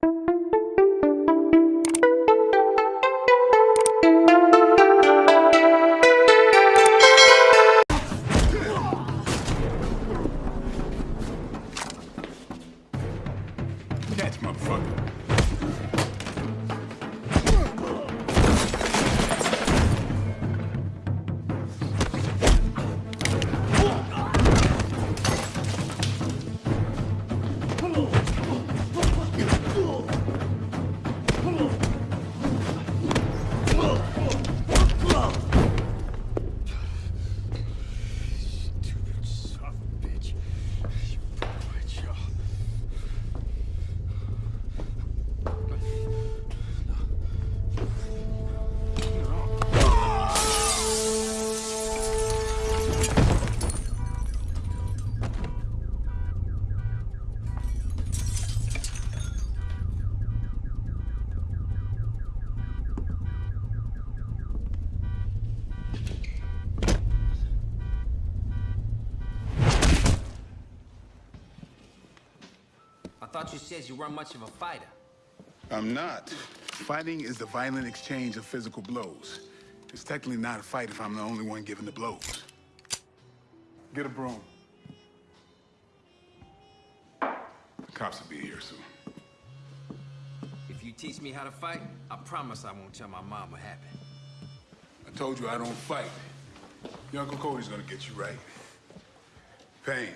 Catch, I thought you said you weren't much of a fighter. I'm not. Fighting is the violent exchange of physical blows. It's technically not a fight if I'm the only one giving the blows. Get a broom. The cops will be here soon. If you teach me how to fight, I promise I won't tell my mom what happened. I told you I don't fight. Your Uncle Cody's gonna get you right. Payne.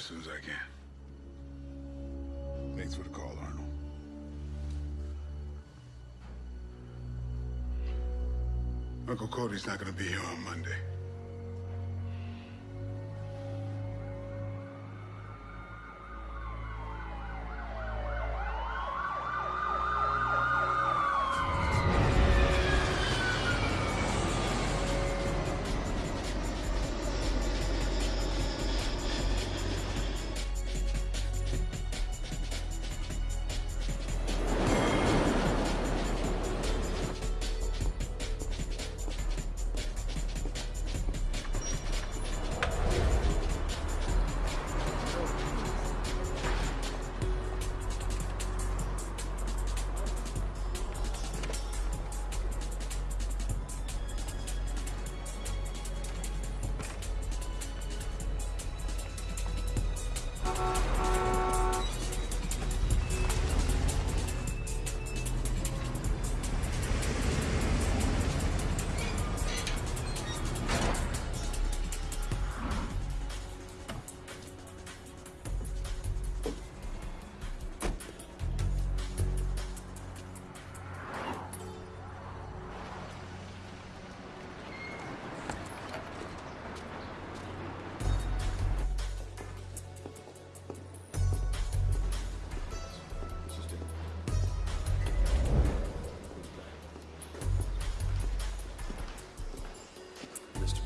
As soon as I can. Thanks for the call, Arnold. Uncle Cody's not gonna be here on Monday.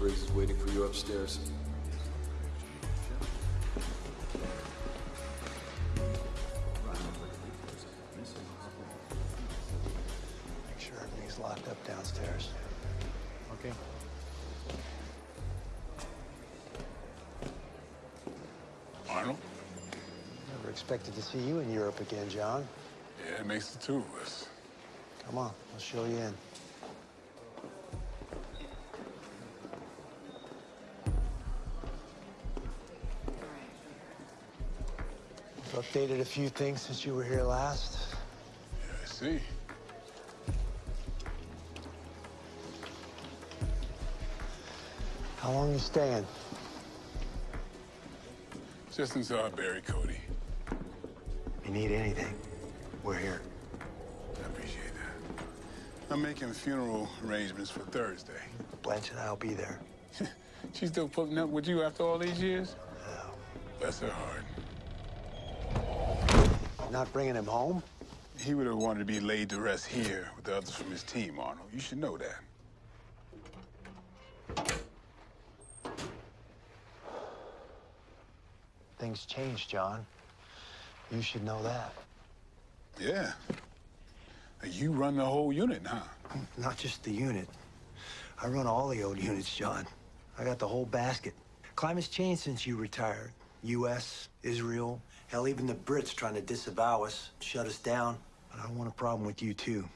Briggs is waiting for you upstairs. Make sure everything's locked up downstairs. Okay. Arnold? Never expected to see you in Europe again, John. Yeah, it makes the two of us. Come on, I'll show you in. Updated a few things since you were here last. Yeah, I see. How long you staying? Just until I bury Cody. If you need anything, we're here. I appreciate that. I'm making funeral arrangements for Thursday. Blanche and I'll be there. She's still putting up with you after all these years? No. Bless her heart. Not bringing him home? He would have wanted to be laid to rest here with the others from his team, Arnold. You should know that. Things change, John. You should know that. Yeah. You run the whole unit, huh? Not just the unit. I run all the old units, John. I got the whole basket. Climate's changed since you retired. U.S., Israel, hell, even the Brits trying to disavow us, shut us down. But I don't want a problem with you, too.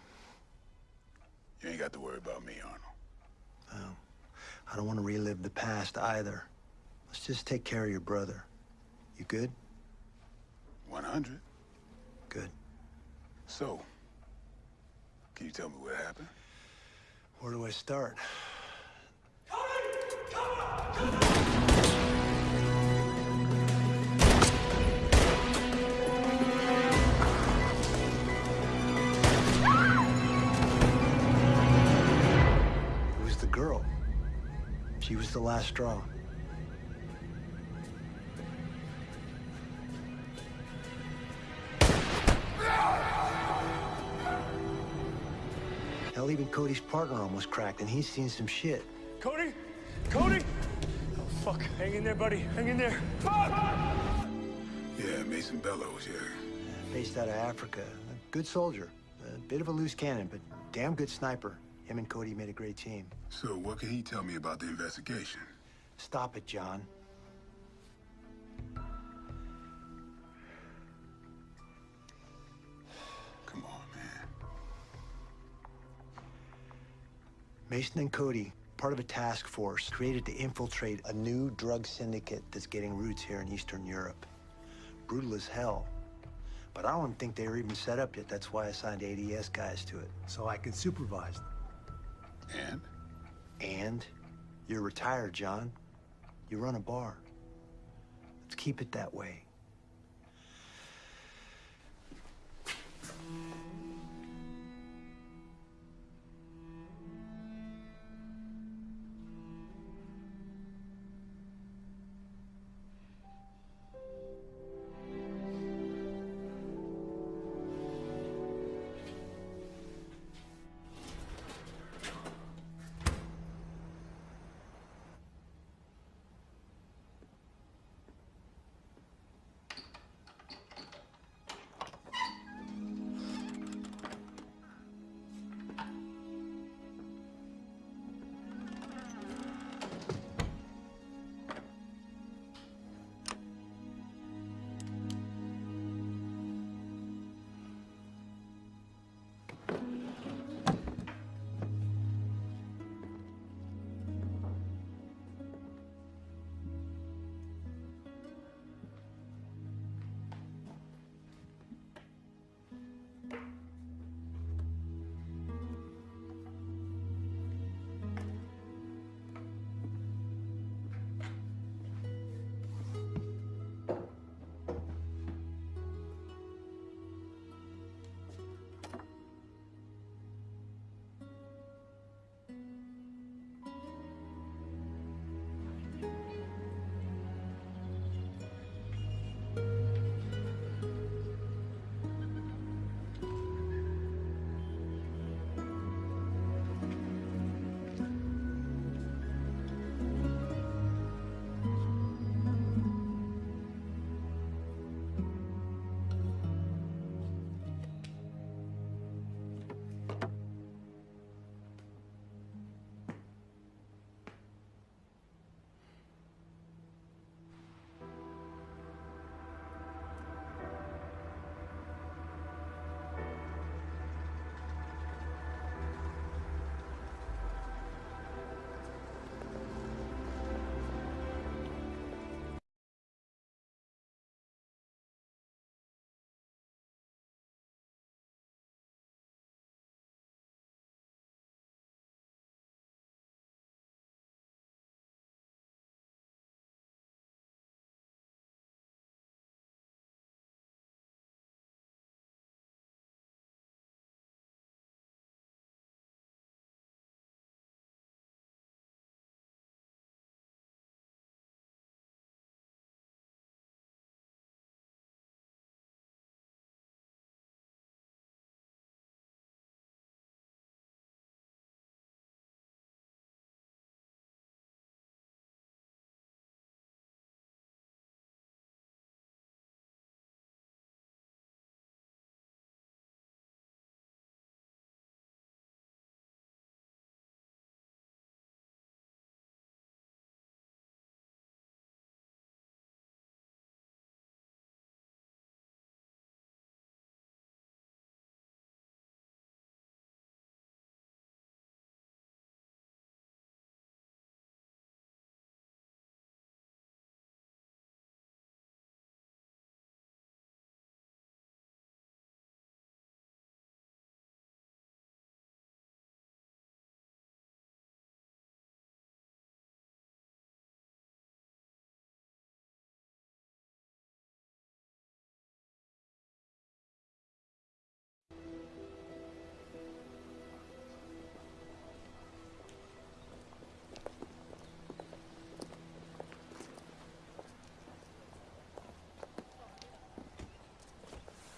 You ain't got to worry about me, Arnold. I don't want to relive the past either. Let's just take care of your brother. You good? 100. Good. So, can you tell me what happened? Where do I start? It She was the last straw. Hell, even Cody's partner almost cracked, and he's seen some shit. Cody? Cody? Oh, fuck. Hang in there, buddy. Hang in there. Fuck! Yeah, Mason Bellows, yeah. Based out of Africa. A good soldier. A bit of a loose cannon, but damn good sniper. Him and Cody made a great team. So, what can he tell me about the investigation? Stop it, John. Come on, man. Mason and Cody, part of a task force created to infiltrate a new drug syndicate that's getting roots here in Eastern Europe. Brutal as hell. But I don't think they were even set up yet. That's why I signed ADS guys to it, so I can supervise them. And? And you're retired, John. You run a bar. Let's keep it that way.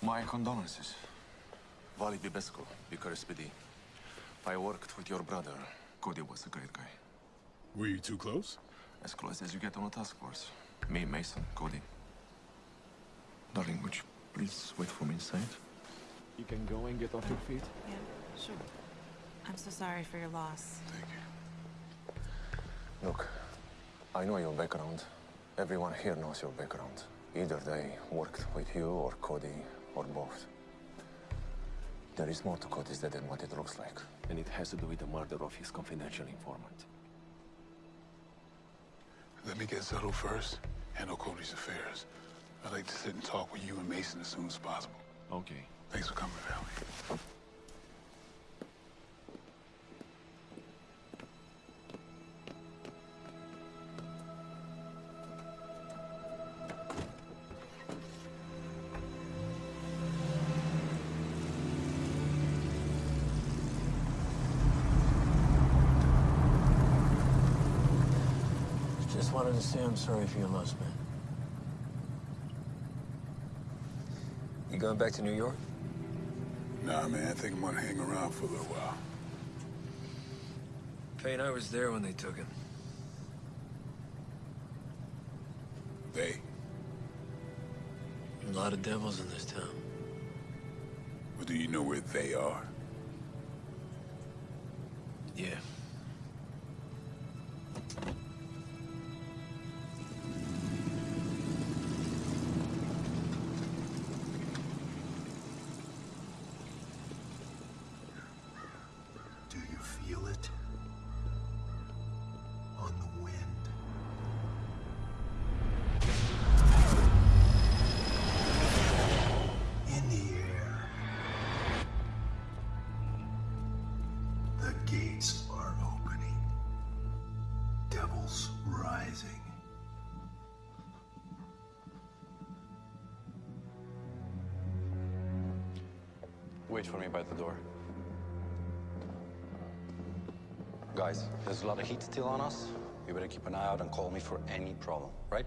My condolences. Vali Bibescu, Bicarespidi. I worked with your brother. Cody was a great guy. Were you too close? As close as you get on a task force. Me, Mason, Cody. Darling, would you please wait for me inside? You can go and get off your feet. Yeah, sure. I'm so sorry for your loss. Thank you. Look, I know your background. Everyone here knows your background. Either they worked with you or Cody or both. There is more to Cody's death than what it looks like. And it has to do with the murder of his confidential informant. Let me get settled first. Handle Cody's affairs. I'd like to sit and talk with you and Mason as soon as possible. Okay. Thanks for coming, Vali. Just wanted to say I'm sorry for your loss, man. You going back to New York? Nah, man, I think I'm gonna hang around for a little while. Payne, I was there when they took him. They? A lot of devils in this town. Or do you know where they are? Wait for me by the door. Guys, there's a lot of heat still on us. You better keep an eye out and call me for any problem, right?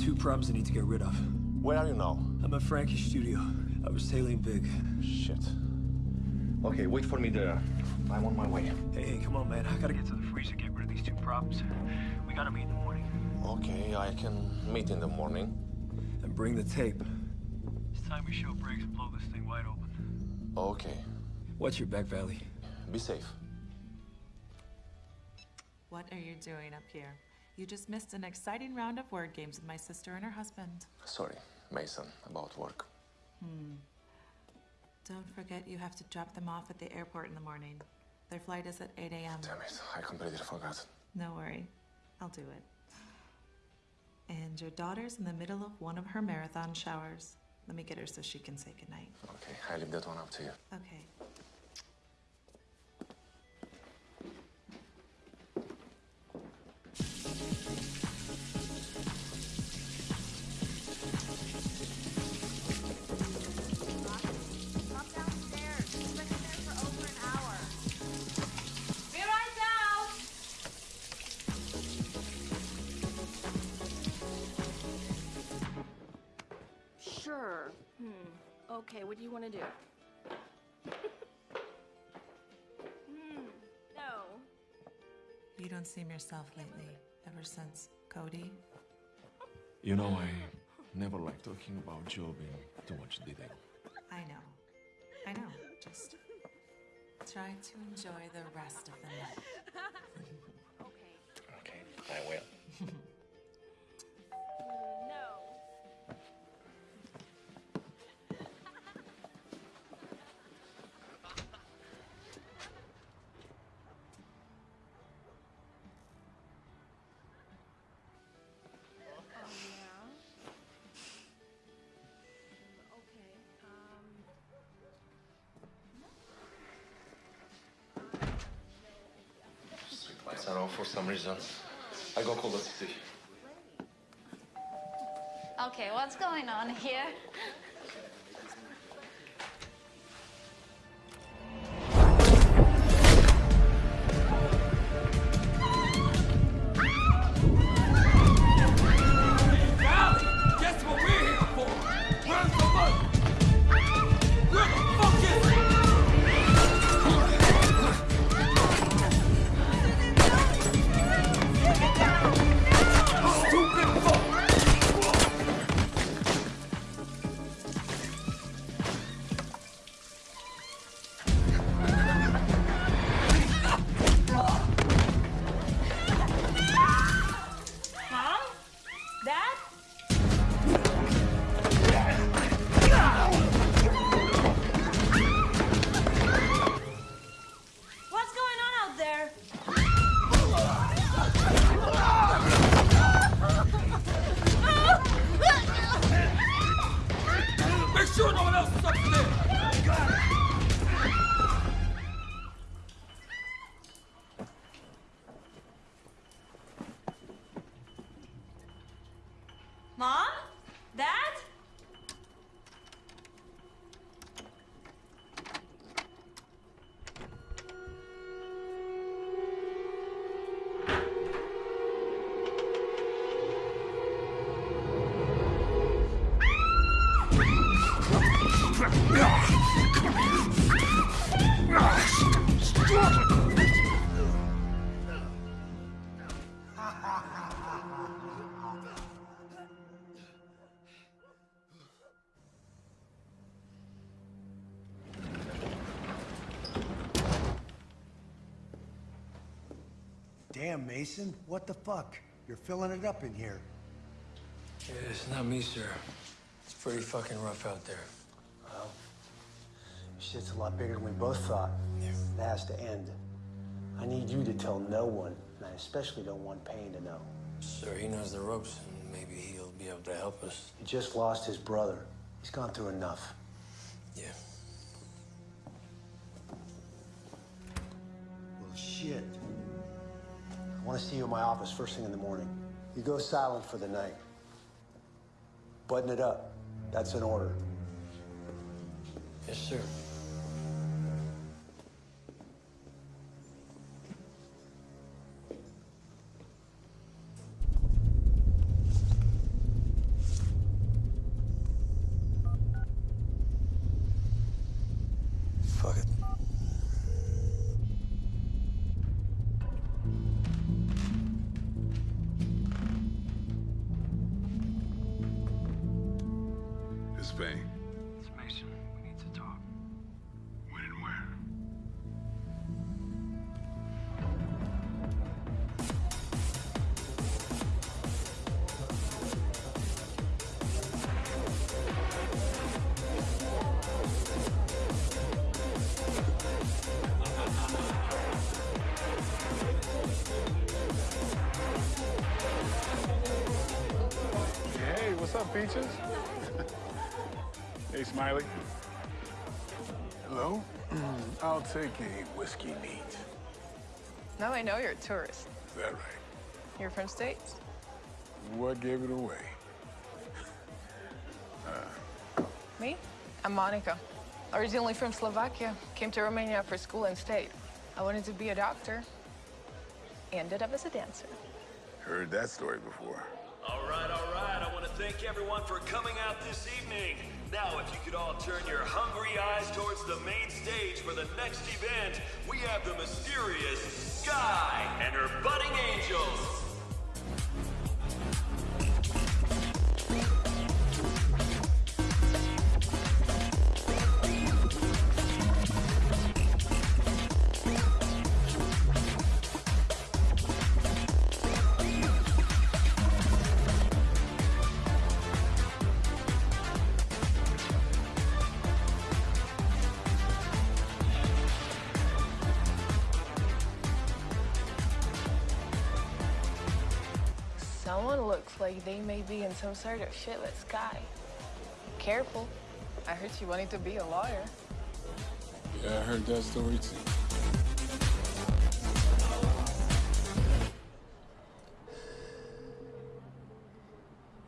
Two problems I need to get rid of. Where are you now? I'm at Frankie's studio. I was tailing Big. Shit. Okay, wait for me there. I'm on my way. Hey, hey, come on, man. I gotta get to the Freezer, get rid of these two problems. We gotta meet in the morning. Okay, I can meet in the morning. and bring the tape. It's time we show Briggs and blow this thing wide open. Okay. Watch your back, Vali. Be safe. What are you doing up here? You just missed an exciting round of word games with my sister and her husband. Sorry, Mason, about work. Hmm. Don't forget you have to drop them off at the airport in the morning. Their flight is at 8 a.m. Damn it, I completely forgot. No worry, I'll do it. And your daughter's in the middle of one of her marathon showers. Let me get her so she can say goodnight. Okay, I leave that one up to you. Okay. Want to do? hmm. No. You don't seem yourself lately, ever since Cody. You know, I never like talking about Job in too much detail. I know. I know. Just try to enjoy the rest of the night. Okay. Okay, I will. For some reason. I go call the city. Okay, what's going on here? Damn, Mason, what the fuck? You're filling it up in here. Yeah, it's not me, sir. It's pretty fucking rough out there. Well, shit's a lot bigger than we both thought. It has to end. I need you to tell no one, and I especially don't want Payne to know. Sir, he knows the ropes, and maybe he'll be able to help us. He just lost his brother. He's gone through enough. See you in my office first thing in the morning. You go silent for the night. Button it up. That's an order. Yes, sir. You're a tourist. Is that right? You're from States? What gave it away? Me? I'm Monica. Originally from Slovakia. Came to Romania for school and stayed. I wanted to be a doctor. Ended up as a dancer. Heard that story before. All right, all right. I want to thank everyone for coming out this evening. Now, if you could all turn your hungry eyes towards the main stage for the next event, we have the mysterious Sky and her budding angels. Some sort of shit with Sky. Careful. I heard she wanted to be a lawyer. Yeah, I heard that story too.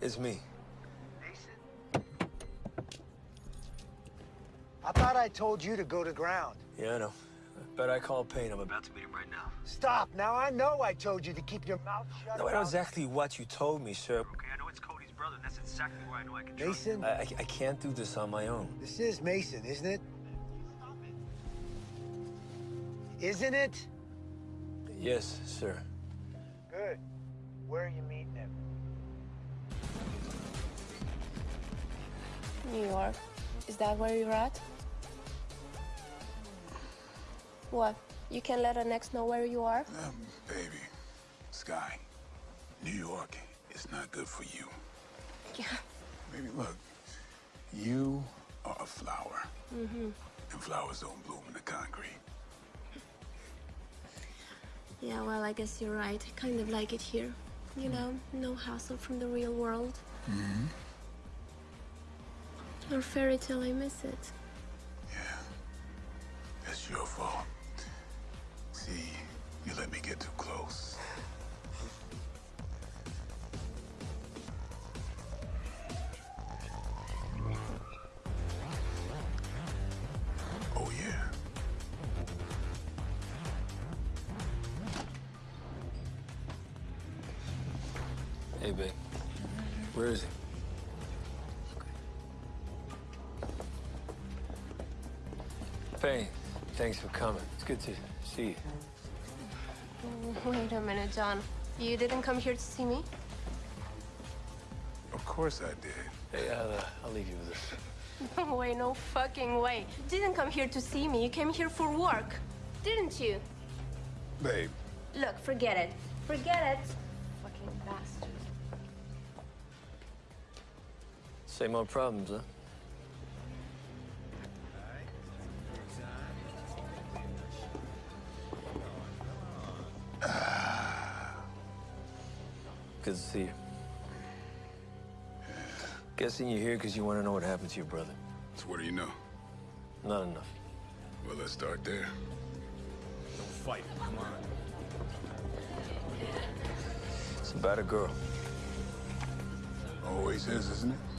It's me. I thought I told you to go to ground. Yeah, I know. Bet I call Payne. I'm about to meet him right now. Stop. Now I know I told you to keep your mouth shut. No, I know about- exactly what you told me, sir. Okay, I know it's Cody's brother, and that's exactly where I know I can trust Mason, I, I, I can't do this on my own. this is Mason, isn't it? Isn't it? Yes, sir. Good. Where are you meeting him? New York. Is that where you're at? What? You can let an ex know where you are? Um, baby, Sky, New York is not good for you. Yeah. Baby, look, you are a flower, Mm-hmm. and flowers don't bloom in the concrete. Yeah, well, I guess you're right. I kind of like it here. You know, no hassle from the real world. Mm-hmm. Or fairy tale, I miss it. Yeah. That's your fault. See, you let me get too close. Yeah. Hey, babe. Where is he? Payne, thanks for coming. It's good to see you. Wait a minute, John. You didn't come here to see me? Of course I did. Hey, I'll, uh, I'll leave you with this. No way, no fucking way. You didn't come here to see me. You came here for work. Didn't you? Babe, Look, forget it. Forget it. Fucking bastard. Same old problems, huh? Good to see you. Guessing you're here because you want to know what happened to your brother. so what do you know? Not enough. Well, let's start there. Don't fight. Come on. It's about a girl. Always is, isn't it?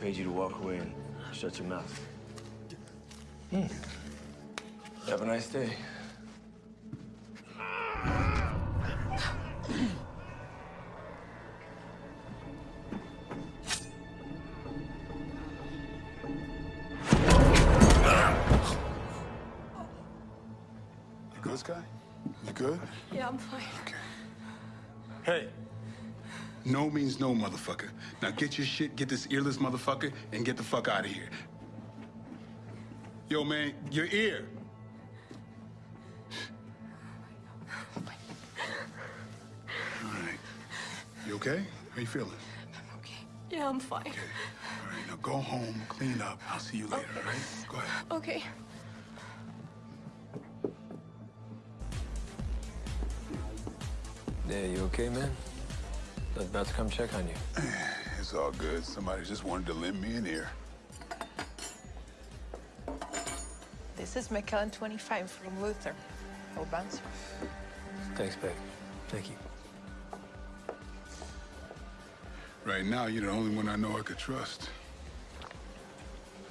Paid you to walk away and shut your mouth. Hmm. Have a nice day. You good, Sky? You good? Yeah, I'm fine. Okay. Hey. No means no, motherfucker. Now get your shit, get this earless motherfucker, and get the fuck out of here. Yo, man, your ear. All right. You okay? How you feeling? I'm okay. Yeah, I'm fine. Okay. All right, now go home, clean up. I'll see you later, all right? Go ahead. Okay. Yeah, you okay, man? I was about to come check on you. Eh. It's all good. Somebody just wanted to lend me an ear. This is McKellen 25 from Luther. No bouncer. Thanks, babe. Thank you. Right now, you're the only one I know I could trust.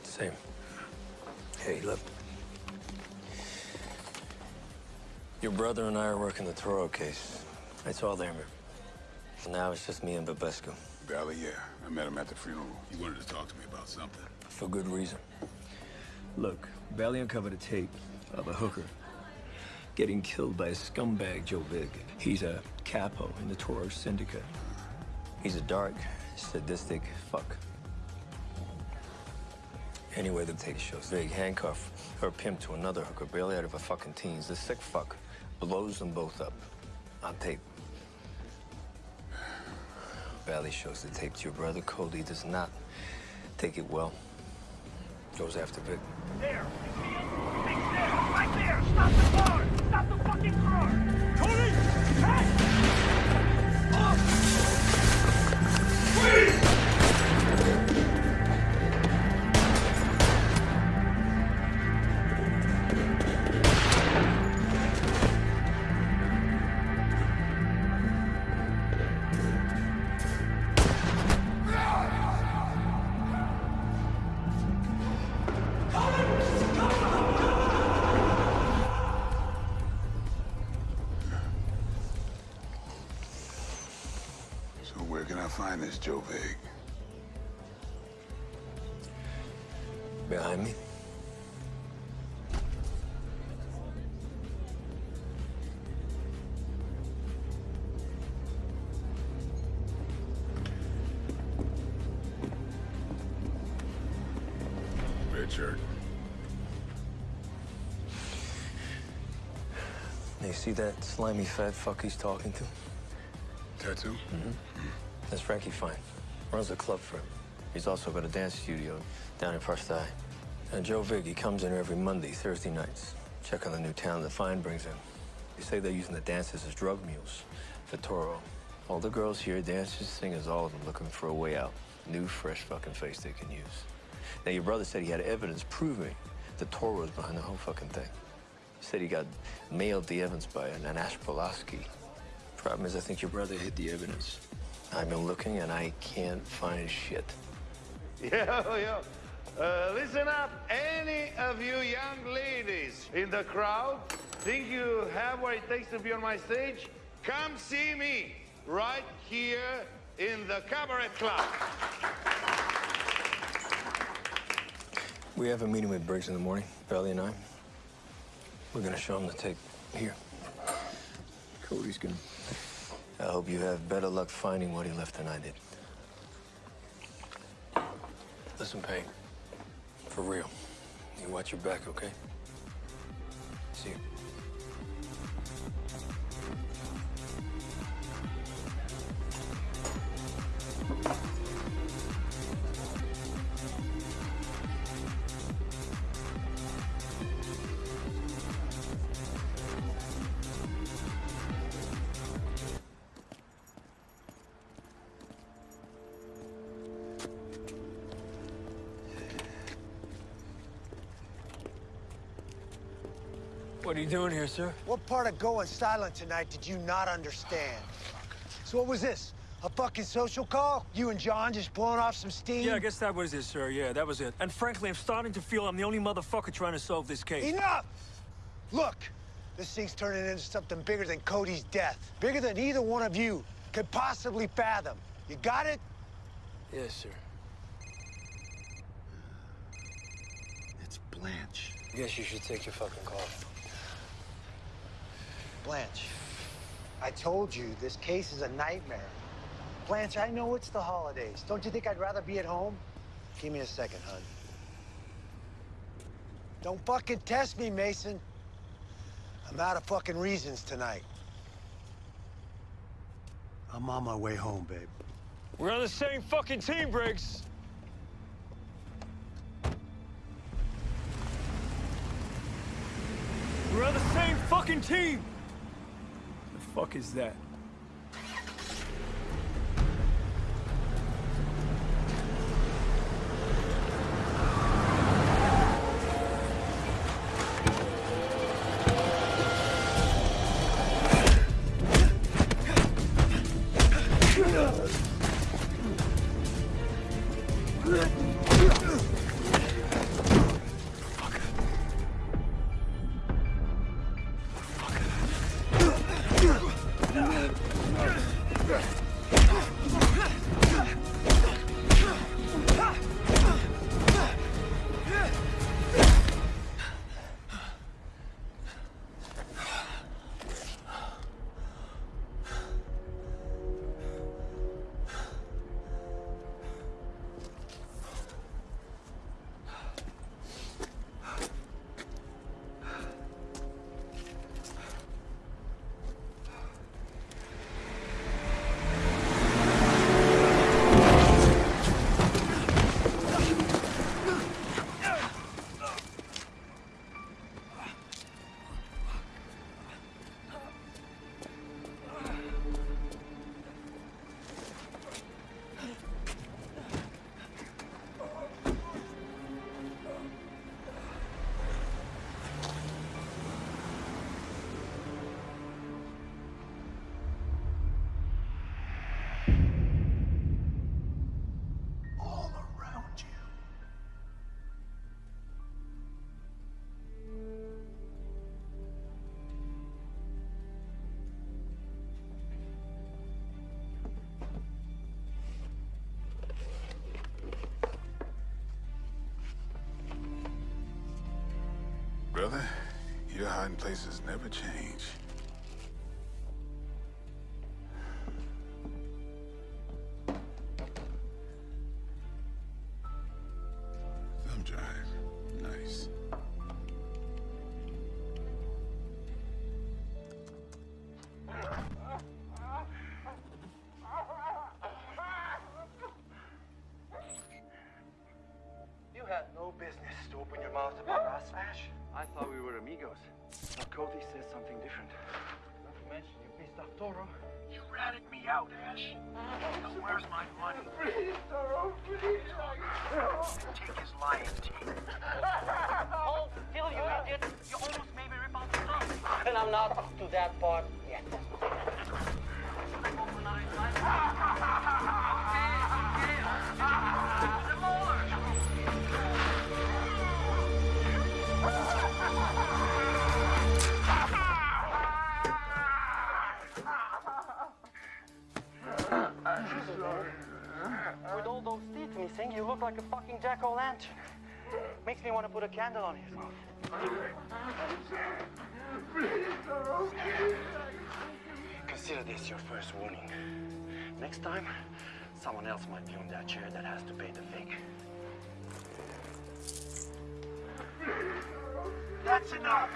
Same. Hey, look. Your brother and I are working the Toro case. It's all there, man. And now it's just me and Bibescu. Vali, yeah. I met him at the funeral. He wanted to talk to me about something. For good reason. Look, Bailey uncovered a tape of a hooker getting killed by a scumbag, Joe Vig. He's a capo in the Toro Syndicate. He's a dark, sadistic fuck. Anyway, the tape shows Vig handcuff her pimp to another hooker barely out of her fucking teens. The sick fuck blows them both up on tape. Vali shows the tape to your brother. Cody does not take it well. Goes after Vig. There! Joe Vig? Behind me. Shirt. You see that slimy fat fuck he's talking to? Tattoo? Mm-hmm. Mm-hmm. That's Frankie Fine. Runs a club for him. He's also got a dance studio down in Eye. And Joe Vig, he comes in every Monday, Thursday nights. Check on the new talent that Fine brings in. They say they're using the dancers as drug mules for Toro. All the girls here, dancers, singers, all of them looking for a way out. New, fresh fucking face they can use. Now, your brother said he had evidence proving that Toro was behind the whole fucking thing. He said he got mailed the evidence by an Ash Pulaski. Problem is, I think your brother hid the evidence. I've been looking and I can't find shit. Yeah, yeah. Uh, listen up, any of you young ladies in the crowd think you have what it takes to be on my stage? Come see me right here in the Cabaret Club. We have a meeting with Briggs in the morning, Belly and I. We're gonna show him the tape. Here. Cody's gonna. I hope you have better luck finding what he left than I did. Listen, Payne, for real, you watch your back, okay? See you. you doing here, sir? What part of going silent tonight did you not understand? So what was this? A fucking social call? You and John just blowing off some steam? Yeah, I guess that was it, sir. Yeah, that was it. And frankly, I'm starting to feel I'm the only motherfucker trying to solve this case. Enough! Look, this thing's turning into something bigger than Cody's death. Bigger than either one of you could possibly fathom. You got it? Yes, sir. It's Blanche. I guess you should take your fucking call. Blanche, I told you this case is a nightmare. Blanche, I know it's the holidays. Don't you think I'd rather be at home? Give me a second, hon. Don't fucking test me, Mason. I'm out of fucking reasons tonight. I'm on my way home, babe. We're on the same fucking team, Briggs. We're on the same fucking team. Fuck is that? Brother, your hiding places never change. Thumb drive. Nice. You had no business to open your mouth about us, Ash. I thought we were amigos. But Cody says something different. Not to mention you pissed off Toro. You ratted me out, Ash. Now where's my money? Please, Toro, please. Take his lying teeth. Oh, Hold still, you idiot. You almost made me rip out the thumb. And I'm not up to that part thing, you look like a fucking jack-o'-lantern. Makes me want to put a candle on your throat. Consider this your first warning. Next time, someone else might be on that chair that has to pay the fig. That's enough!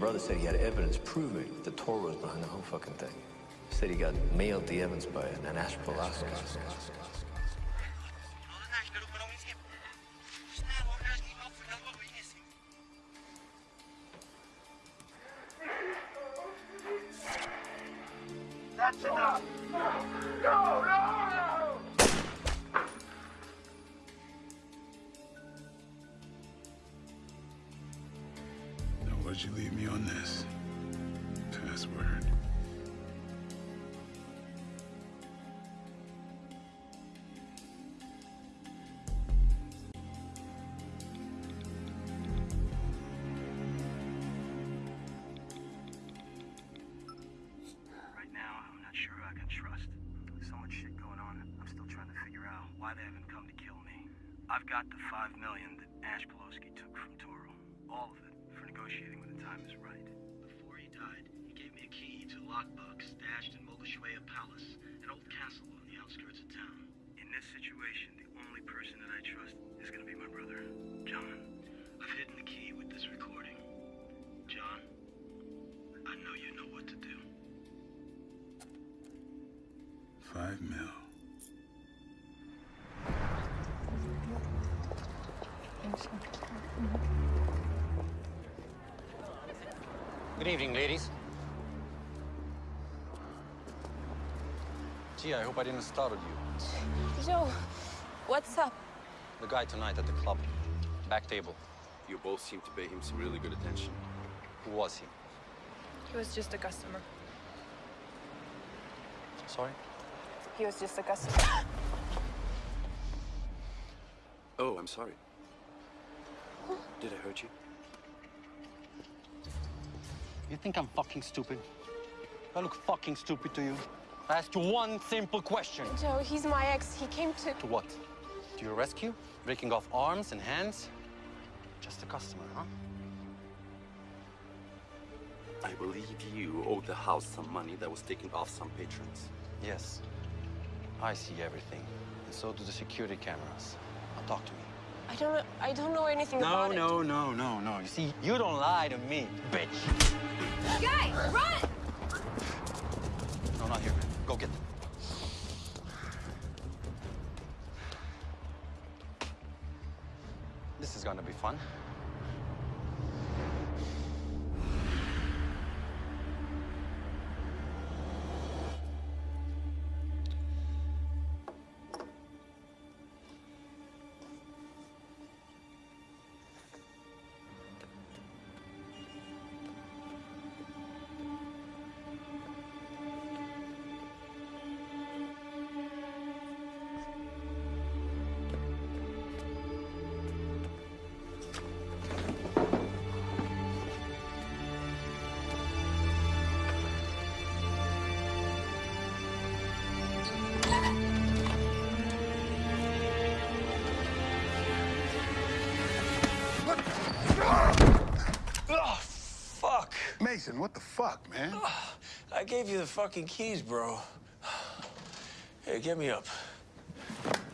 Brother said he had evidence proving that Toro was behind the whole fucking thing. Said he got mailed the evidence by an Ash Pulaski. Got the five million that Ash Pulaski took from Toro. All of it for negotiating when the time is right. Before he died, he gave me a key to a lockbox stashed in Mogosoaia Palace, an old castle on the outskirts of town. In this situation, the only person that I trust is gonna be my brother, John. I've hidden the key with this recording. John, I know you know what to do. Five mil. Evening, ladies. Gee, I hope I didn't startle you. Joe, what's up? The guy tonight at the club. Back table. You both seem to pay him some really good attention. Who was he? He was just a customer. Sorry? He was just a customer. Oh, I'm sorry. Did I hurt you? You think I'm fucking stupid? I look fucking stupid to you? I asked you one simple question. Joe, he's my ex. He came to. To what? To your rescue? Breaking off arms and hands? Just a customer, huh? I believe you owed the house some money that was taken off some patrons. Yes. I see everything. And so do the security cameras. Now talk to me. I don't know. I don't know anything No, about no, no, no, no. no. You see, you don't lie to me, bitch. it. Guy, run! No, not here. Go get them. This is gonna be fun. What the fuck, man? I gave you the fucking keys, bro. Hey, get me up.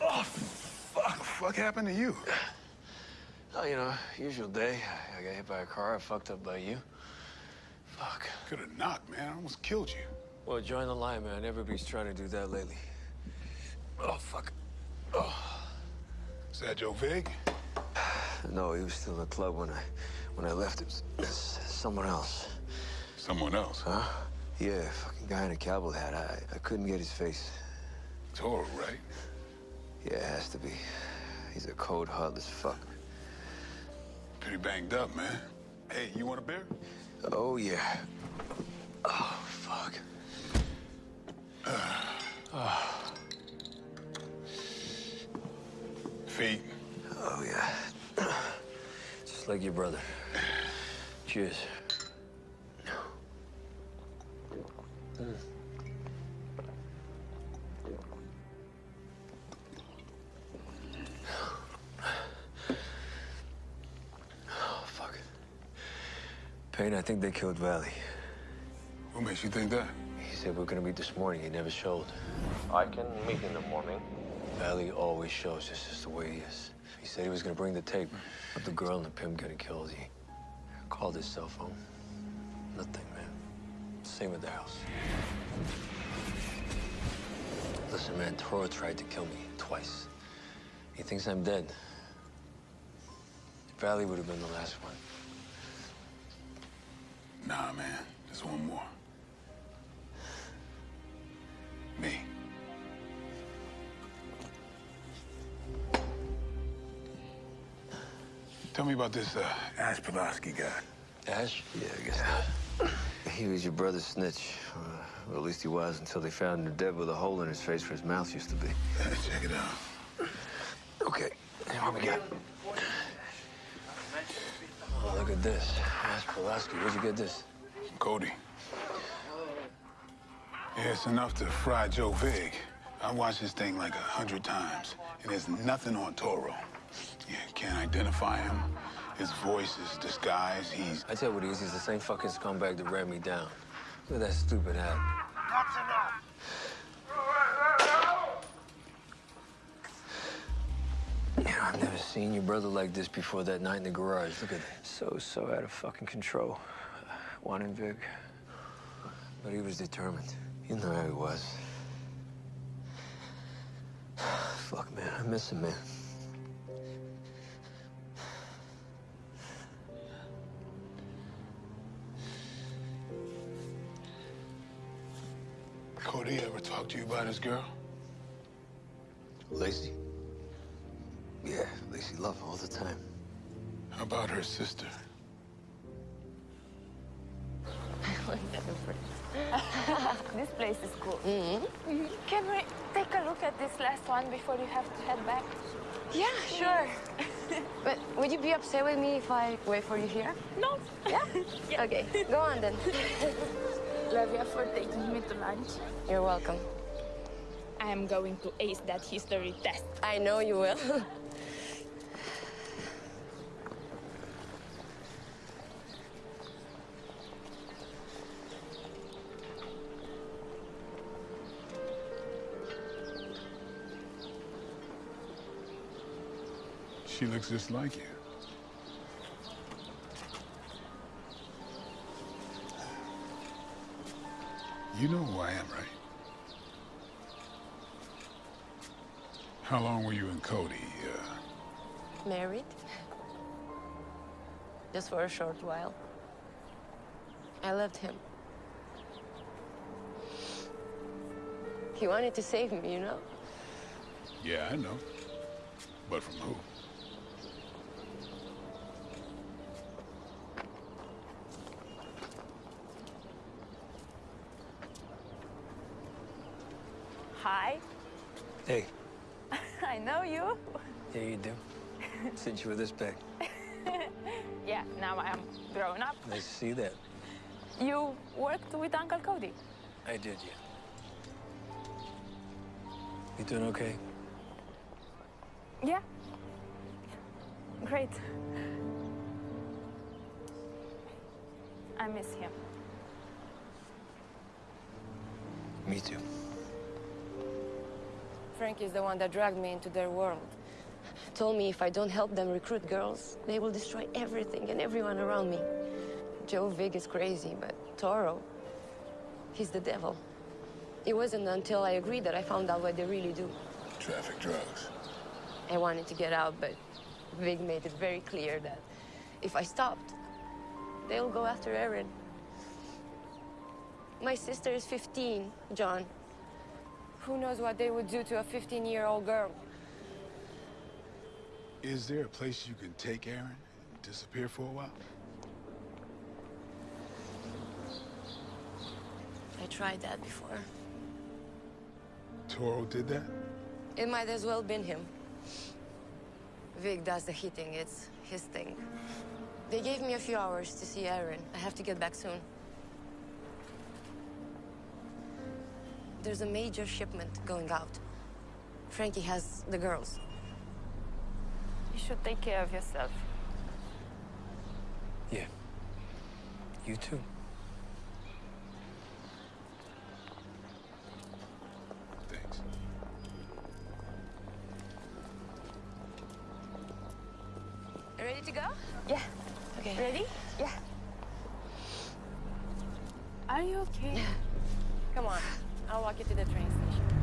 Oh, fuck. Fuck happened to you? Oh, you know, usual day. I got hit by a car. I fucked up by you. Fuck. Could have knocked, man. I almost killed you. Well, join the line, man. Everybody's trying to do that lately. Oh, fuck. Oh. Is that Joe Vig? No, he was still in the club when I when I left. It was someone else. Someone else? Huh? Yeah, fucking guy in a cowboy hat. I, I couldn't get his face. Toro, right? Yeah, it has to be. He's a cold, heartless fuck. Pretty banged up, man. Hey, you want a beer? Oh, yeah. Oh, fuck. Ah. Feet. Oh, yeah. Just Just like your brother. Cheers. Mm. Oh, fuck. Payne, I think they killed Vali. What makes you think that? He said we're gonna meet this morning. He never showed. I can meet in the morning. Vali always shows. This is the way he is. He said he was gonna bring the tape of the girl and the pimp getting killed. He called his cell phone. Nothing, man. Same with the house. Listen, man, Toro tried to kill me twice. He thinks I'm dead. Vali would have been the last one. Nah, man. There's one more. Me. Tell me about this uh, Ash Pulaski guy. Ash? Yeah, I guess not. He was your brother's snitch. Well, at least he was until they found him dead with a hole in his face where his mouth used to be. check it out. Okay, what we got? Oh, look at this. Ash Pulaski, where'd you get this? Cody. Yeah, it's enough to fry Joe Vig. I watched this thing like a hundred times, and there's nothing on Toro. Yeah, can't identify him. His voice is disguised. He's. I tell you what he is. He's the same fucking scumbag that ran me down. Look at that stupid hat. That's enough. You I've never seen your brother like this before that night in the garage. Look at that. So, so out of fucking control. Wanting Vig. But he was determined. You know how he was. Fuck, man. I miss him, man. Talk to you about his girl? Lacey? Yeah, Lacey love all the time. How about her sister? this place is cool. Mm-hmm. Can we take a look at this last one before you have to head back? Yeah, sure. but would you be upset with me if I wait for you here? No. Yeah? Okay, go on then. Love you for taking me to lunch. You're welcome. I am going to ace that history test. I know you will. She looks just like you. You know who I am, right? How long were you and Cody? Uh, Married? Just for a short while. I loved him. He wanted to save me, you know? yeah, I know. But from who? Hey, I know you. yeah, you do. Since you were this big. yeah, now I am grown up. I see that. You worked with Uncle Cody. I did, yeah. You doing okay? Yeah. Great. I miss him. Me too. Frank is the one that dragged me into their world. Told me if I don't help them recruit girls, they will destroy everything and everyone around me. Joe Vig is crazy, but Toro, he's the devil. It wasn't until I agreed that I found out what they really do. Traffic drugs. I wanted to get out, but Vig made it very clear that if I stopped, they'll go after Erin. My sister is 15, John who knows what they would do to a 15-year-old girl. Is there a place you can take Erin and disappear for a while? I tried that before. Toro did that? It might as well been him. Vig does the hitting. It's his thing. They gave me a few hours to see Erin. I have to get back soon. There's a major shipment going out. Frankie has the girls. You should take care of yourself. Yeah. You too. Thanks. Ready to go? Yeah. Okay. Ready? Yeah. Are you okay? Yeah. Come on. I'll walk you to the train station.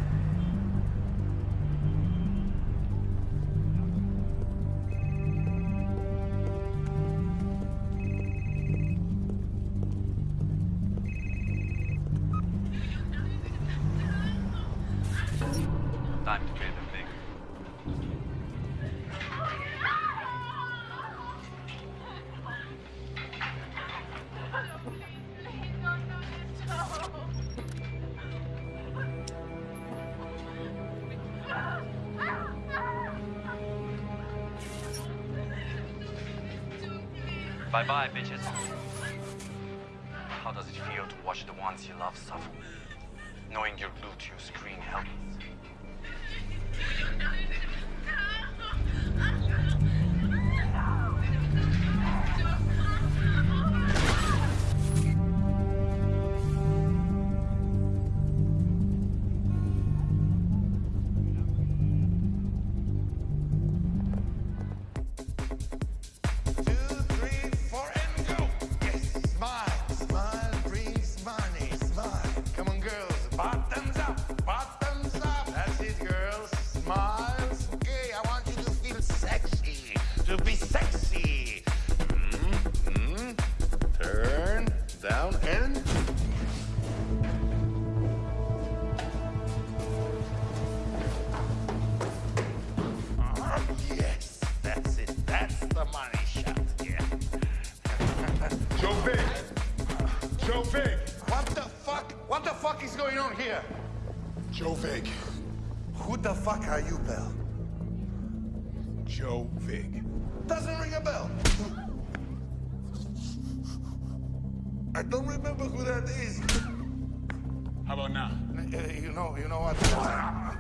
know, you know what? How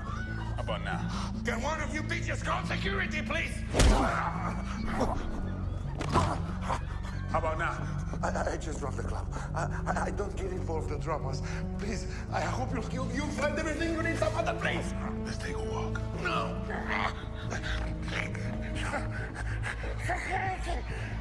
about now? Can one of you beat your security, please? How about now? I, I just dropped the club. I, I, I, don't get involved in dramas. Please, I hope you, you, you find everything you need some other place. Let's take a walk. No.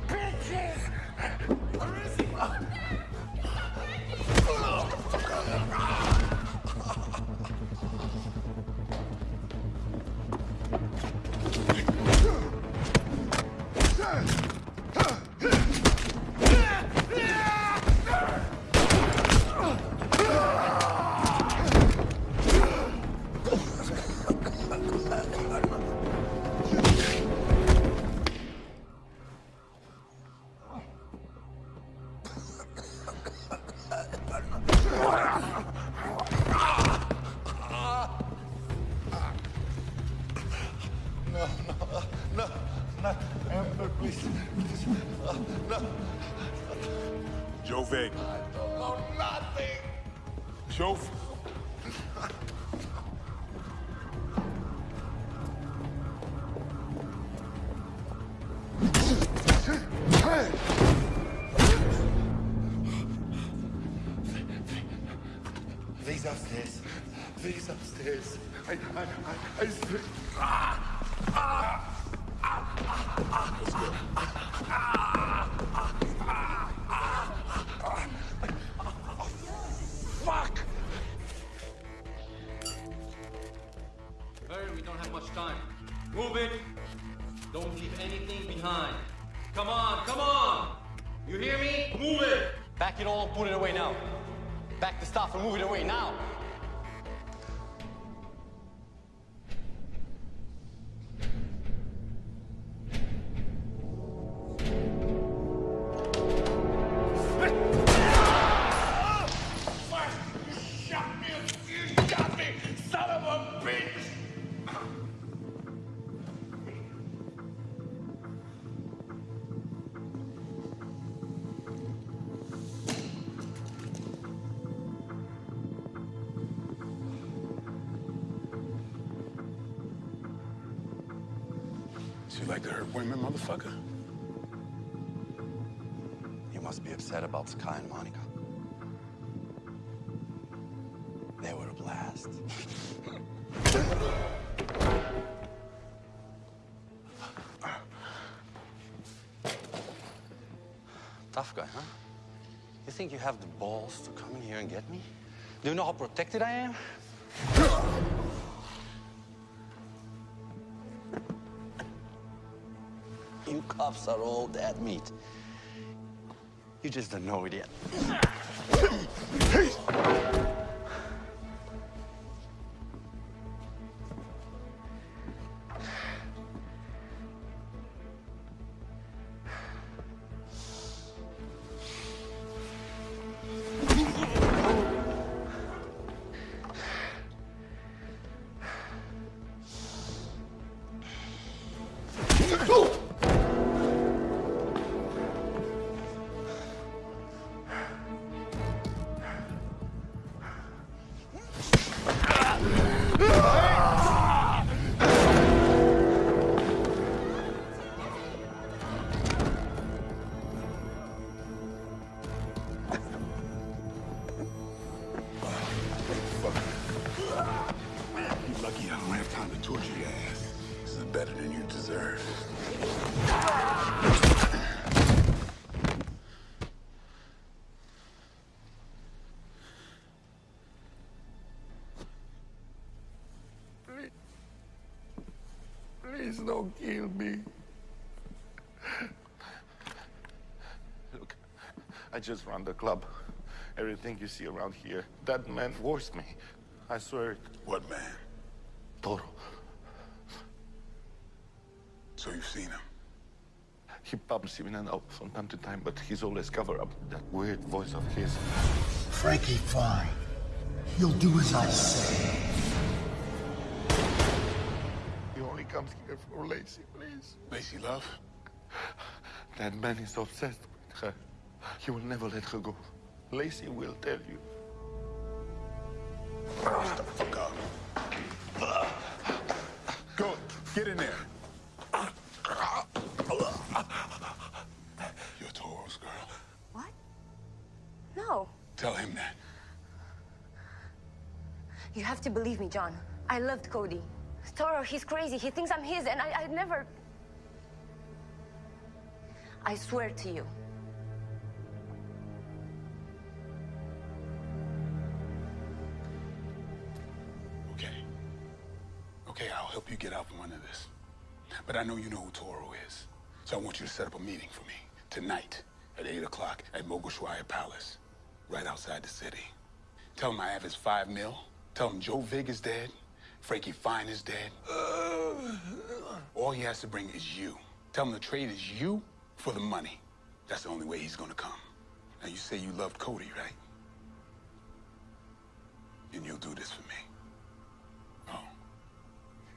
I, I, I, I women, motherfucker? You must be upset about Sky and Monica. They were a blast. Tough guy, huh? You think you have the balls to come in here and get me? Do you know how protected I am? Cops are all dead meat. You just don't know it yet. Don't kill me. Look, I just run the club. Everything you see around here, that man forced me. I swear it. What man? Toro. So you've seen him? He pops in and out from time to time, but he's always cover up that weird voice of his. Frankie, fine. He'll do as I say. Comes here for Lacey, please. Lacey Love? That man is obsessed with her. He will never let her go. Lacey will tell you. Shut the fuck up. Go, get in there. You're Toro's girl. What? No. Tell him that. You have to believe me, John. I loved Cody. Toro, he's crazy. He thinks I'm his, and I, I never. I swear to you. Okay. Okay, I'll help you get out from under this. But I know you know who Toro is. So I want you to set up a meeting for me tonight at 8 o'clock at Mogosoaia Palace, right outside the city. Tell him I have his five mil. Tell him Joe Vig is dead. Frankie Fine is dead. All he has to bring is you. Tell him the trade is you for the money. That's the only way he's gonna come. Now you say you loved Cody, right? And you'll do this for me. Oh.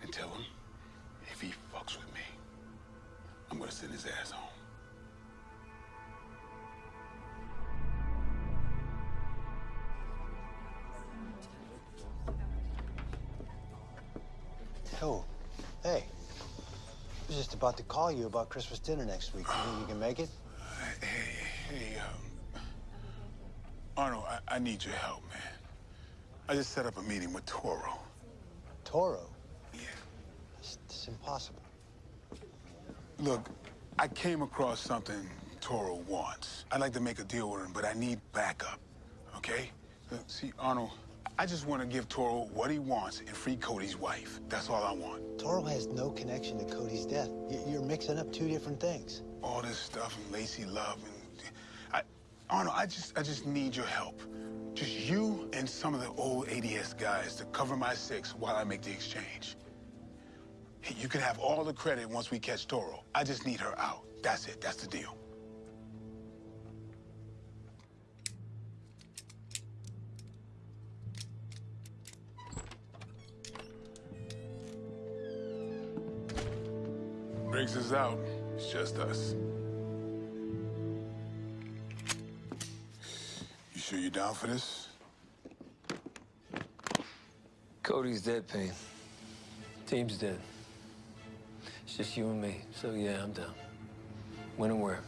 And tell him if he fucks with me, I'm gonna send his ass home. Hey. I was just about to call you about Christmas dinner next week. You think you can make it? Hey, hey, um, Arnold, I, I need your help, man. I just set up a meeting with Toro. Toro? Yeah. It's, it's impossible. Look, I came across something Toro wants. I'd like to make a deal with him, but I need backup, okay? See, Arnold, I just want to give Toro what he wants and free Cody's wife. That's all I want. Toro has no connection to Cody's death. You're mixing up two different things. All this stuff and Lacey Love and I, Arnold, I just, I just need your help. Just you and some of the old ADS guys to cover my six while I make the exchange. You can have all the credit once we catch Toro. I just need her out. That's it. That's the deal. Briggs is out. It's just us. You sure you're down for this? Cody's dead, Payne. Team's dead. It's just you and me. So yeah, I'm down. When and where?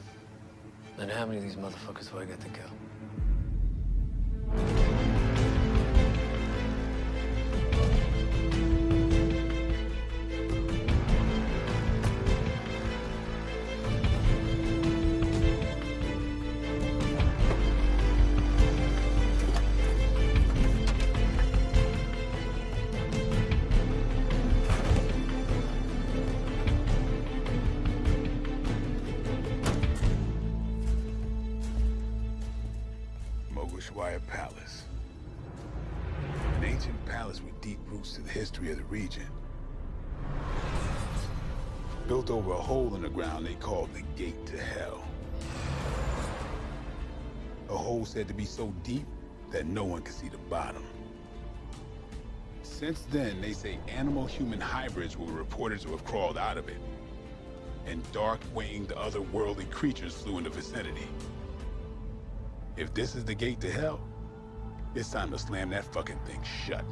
And how many of these motherfuckers do I get to kill? So deep that no one could see the bottom. Since then, they say animal-human hybrids were reported to have crawled out of it. And dark-winged otherworldly creatures flew in the vicinity. If this is the gate to hell, it's time to slam that fucking thing shut.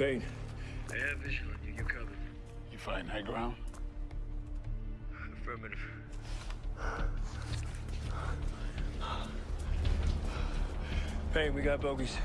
Payne. I have vision on you. You're covered. You fighting high ground? Affirmative. Payne, we got bogeys.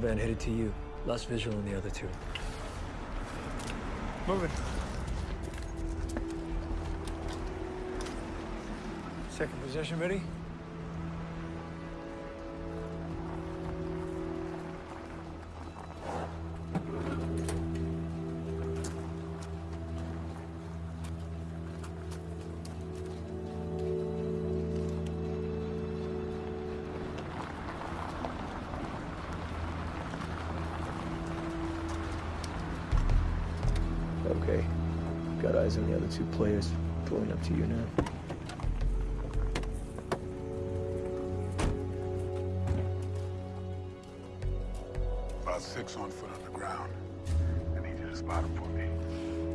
One van headed to you. Lost visual on the other two. Moving. Second position ready? Two players. Pulling up to you now. About six on foot on the ground. I need you to spot him for me.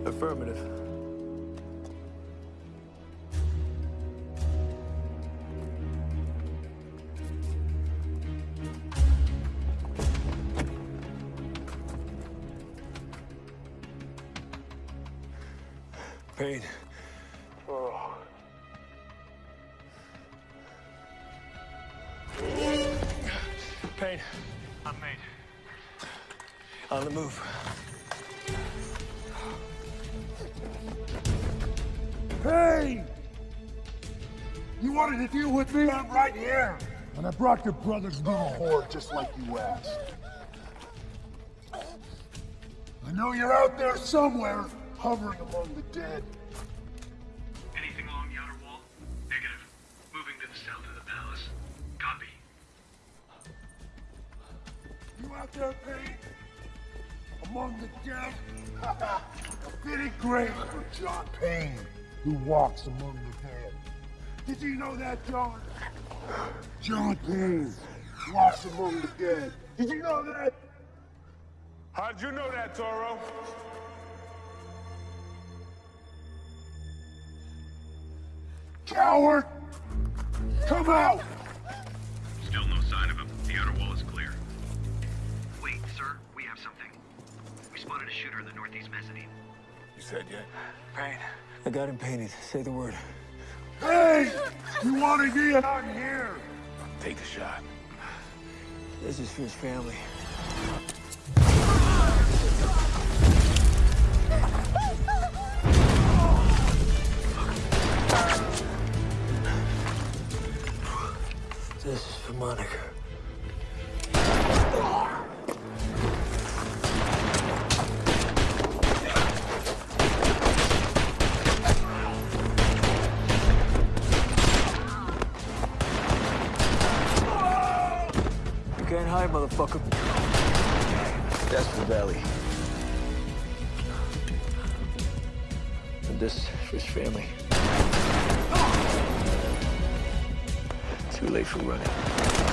Affirmative. Brought your brother's little horde just like you asked. I know you're out there somewhere, hovering among the dead. Anything along the outer wall? Negative. Moving to the south of the palace. Copy. You out there, Payne? Among the dead? A fitting grave for John Payne, who walks among the dead. Did you know that, John? John Payne walks among the dead. Did you know that? How'd you know that, Toro? Coward! Come out! Still no sign of him. The outer wall is clear. Wait, sir, we have something. We spotted a shooter in the northeast mezzanine. You said yet? Payne. I got him painted. Say the word. Hey! You want to get out here? Take the shot. This is for his family. This is for Monica. Motherfucker. That's for Vali. And this his family. Too late for running.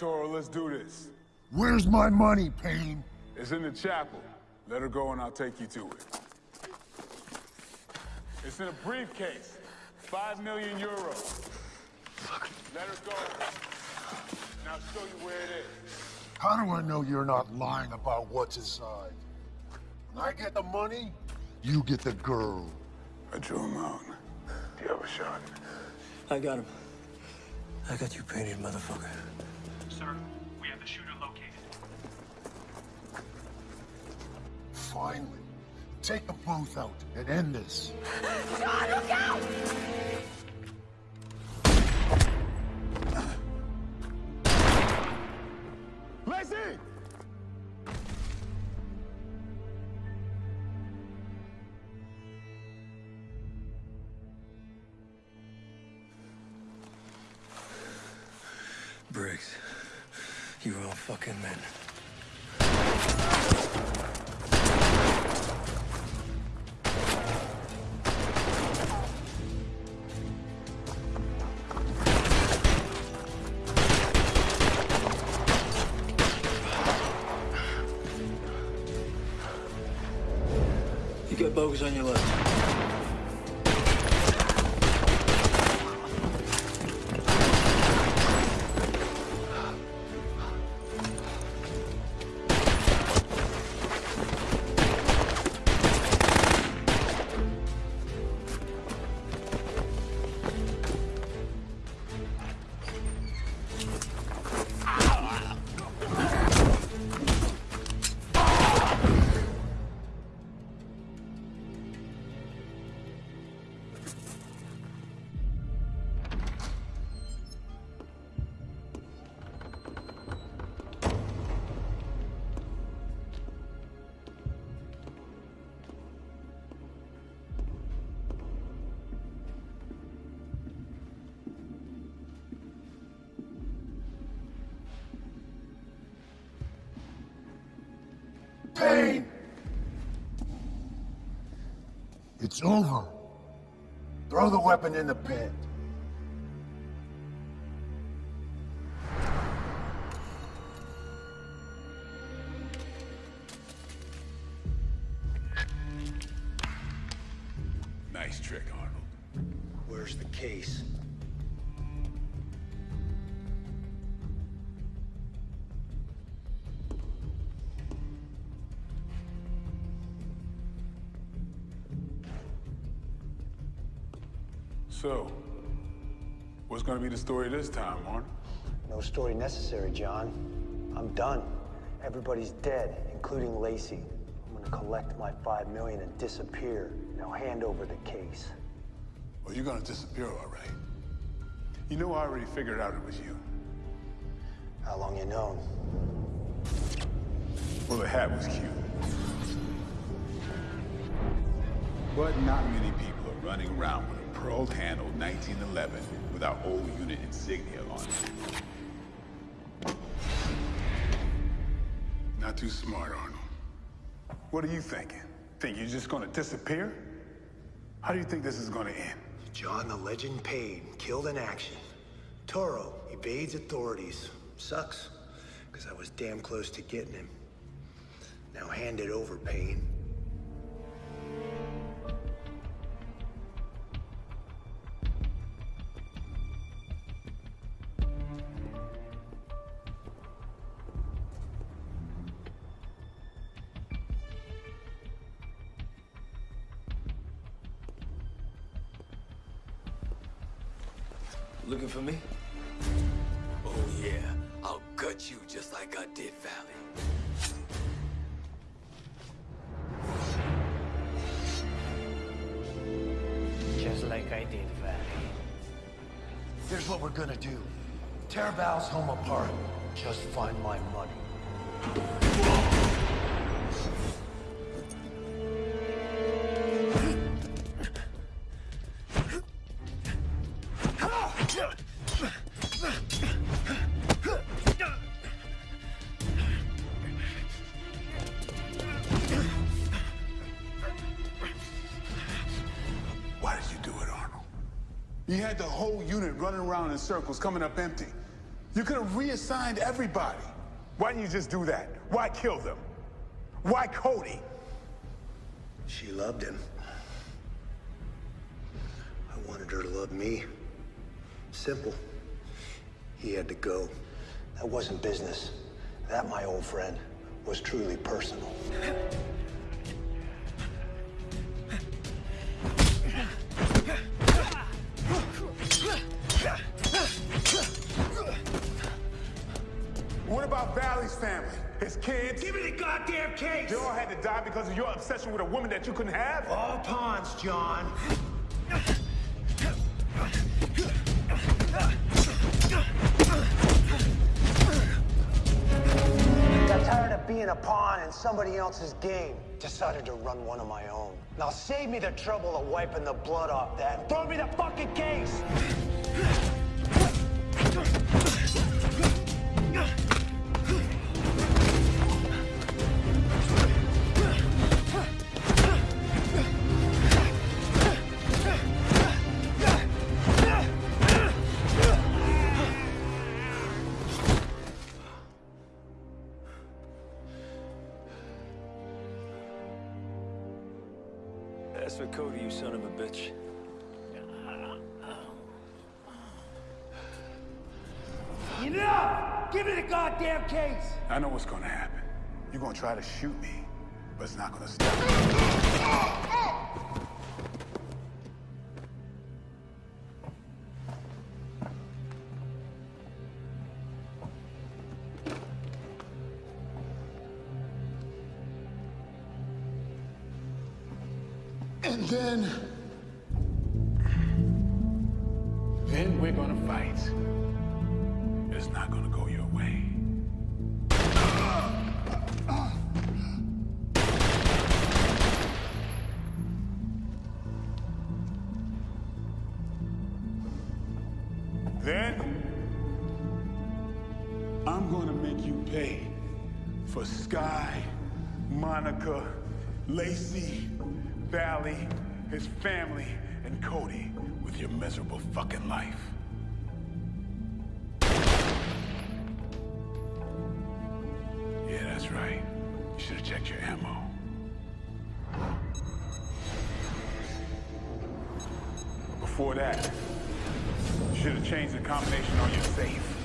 Toro, let's do this. Where's my money, Payne? It's in the chapel. Let her go and I'll take you to it. It's in a briefcase. Five million euros. Let her go. And I'll show you where it is. How do I know you're not lying about what's inside? When I get the money, you get the girl. I drew him out. Do you have a shot? I got him. I got you painted, motherfucker. Sir, we have the shooter located. Finally. Take them both out and end this. John, look out! Lacey! You're all fucking men. You got bogus on your left. Payne! It's over. Throw the weapon in the pit. Be the story this time, Arnold? No story necessary, John. I'm done. Everybody's dead, including Lacey. I'm gonna collect my five million and disappear. Now hand over the case. Well, you're gonna disappear, all right. You know I already figured out it was you. How long you known? Well, the hat was cute. But not many people are running around with a pearl-handled 1911 with our old unit insignia on it. Not too smart, Arnold. What are you thinking? Think you're just gonna disappear? How do you think this is gonna end? John the Legend paid, killed in action. Toro evades authorities. Sucks, because I was damn close to getting him. Now hand it over, Payne. You had the whole unit running around in circles, coming up empty. You could have reassigned everybody. Why didn't you just do that? Why kill them? Why Cody? She loved him. I wanted her to love me. Simple. He had to go. That wasn't business. That, my old friend, was truly personal. goddamn case! They all had to die because of your obsession with a woman that you couldn't have? All pawns, John. Got tired of being a pawn in somebody else's game. Decided to run one of my own. Now save me the trouble of wiping the blood off that throw me the fucking case! But it's not gonna stop. And then... Then we're gonna fight. It's not gonna go your way. Sky, Monica, Lacey, Vali, his family, and Cody with your miserable fucking life. Yeah, that's right. You should have checked your ammo. Before that, you should have changed the combination on your safe.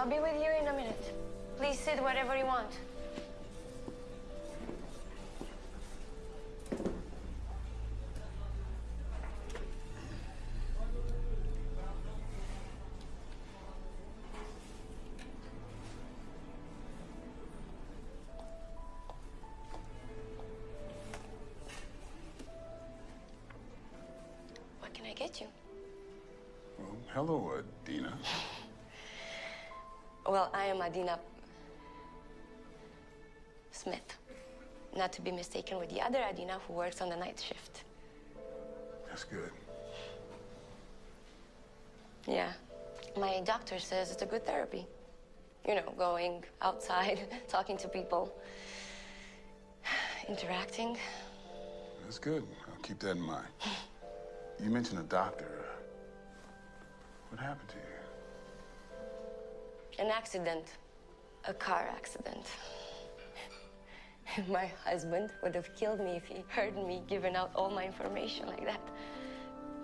I'll be with you in a minute. Please sit wherever you want. What can I get you? Well, hello, Adina. Well, I am Adina Smith. Not to be mistaken with the other Adina who works on the night shift. That's good. Yeah. My doctor says it's a good therapy. You know, going outside, talking to people, interacting. That's good. I'll keep that in mind. You mentioned a doctor. What happened to you? An accident. A car accident. my husband would have killed me if he heard me giving out all my information like that.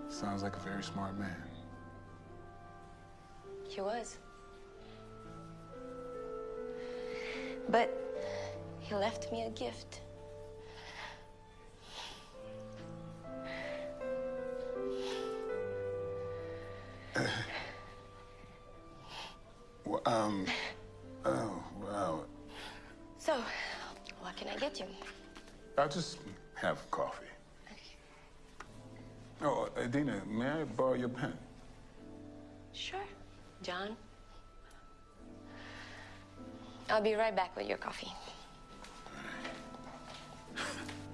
Sounds like a very smart man. He was. But he left me a gift. Um, oh, wow. So, what can I get you? I'll just have coffee. Oh, Adina, may I borrow your pen? Sure, John. I'll be right back with your coffee.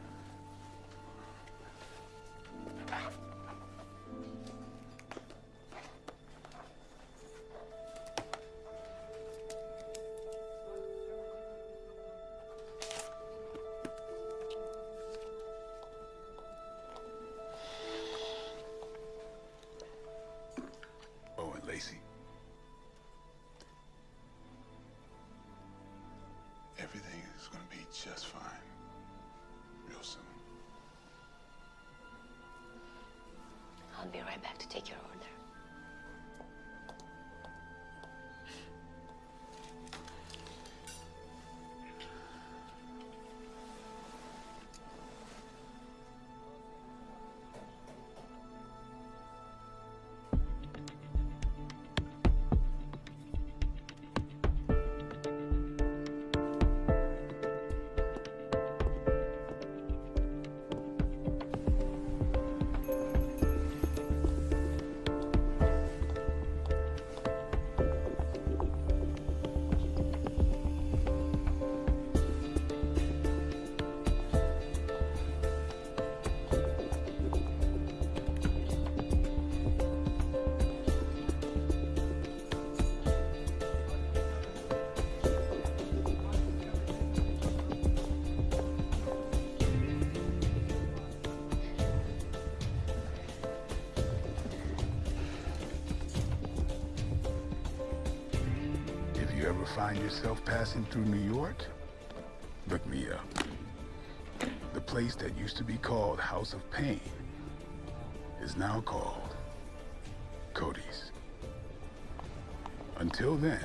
yourself passing through New York, look me up. The place that used to be called House of Pain is now called Cody's. Until then,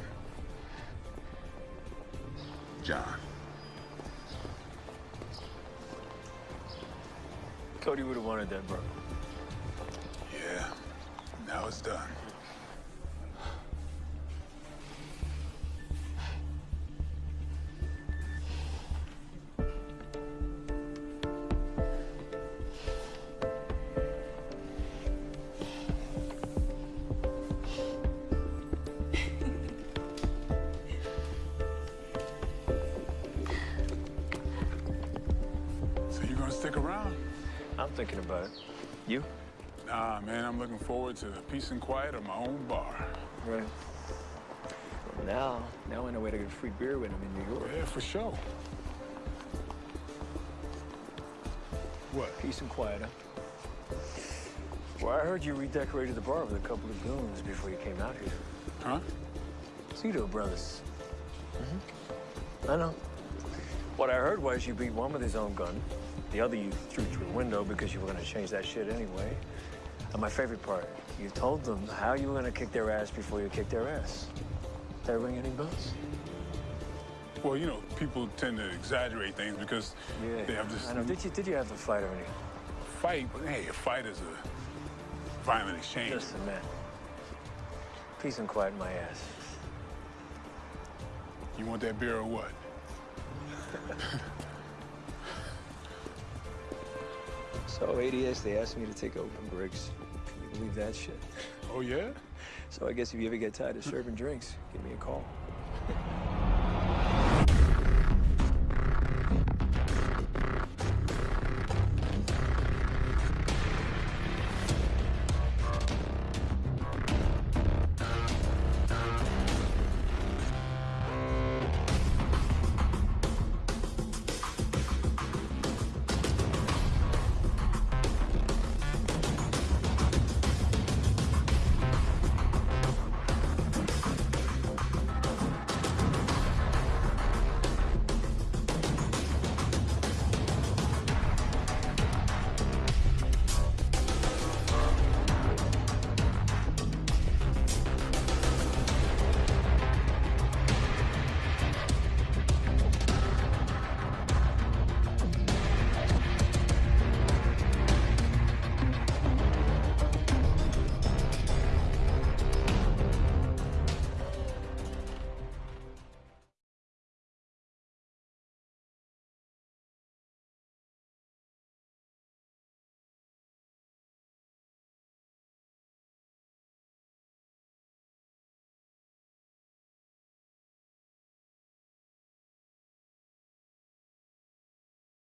stick around? I'm thinking about it. You? Nah, man, I'm looking forward to peace and quiet of my own bar. Right. Well, now, now I know where to get free beer when I'm in New York. Yeah, for sure. What? Peace and quiet, huh? Well, I heard you redecorated the bar with a couple of goons before you came out here. Huh? Cito brothers. Mm-hmm. I know. What I heard was you beat one with his own gun. The other you threw through a window because you were going to change that shit anyway. And my favorite part, you told them how you were going to kick their ass before you kicked their ass. Did that ring any bells? Well, you know, people tend to exaggerate things because Yeah. they have this I know. Did you, did you have to fight or anything? fight. But hey, a fight is a violent exchange. Listen, man. Peace and quiet in my ass. You want that beer or what? So ADS, they asked me to take over Briggs. Can you believe that shit? Oh, yeah? So I guess if you ever get tired of serving drinks, give me a call.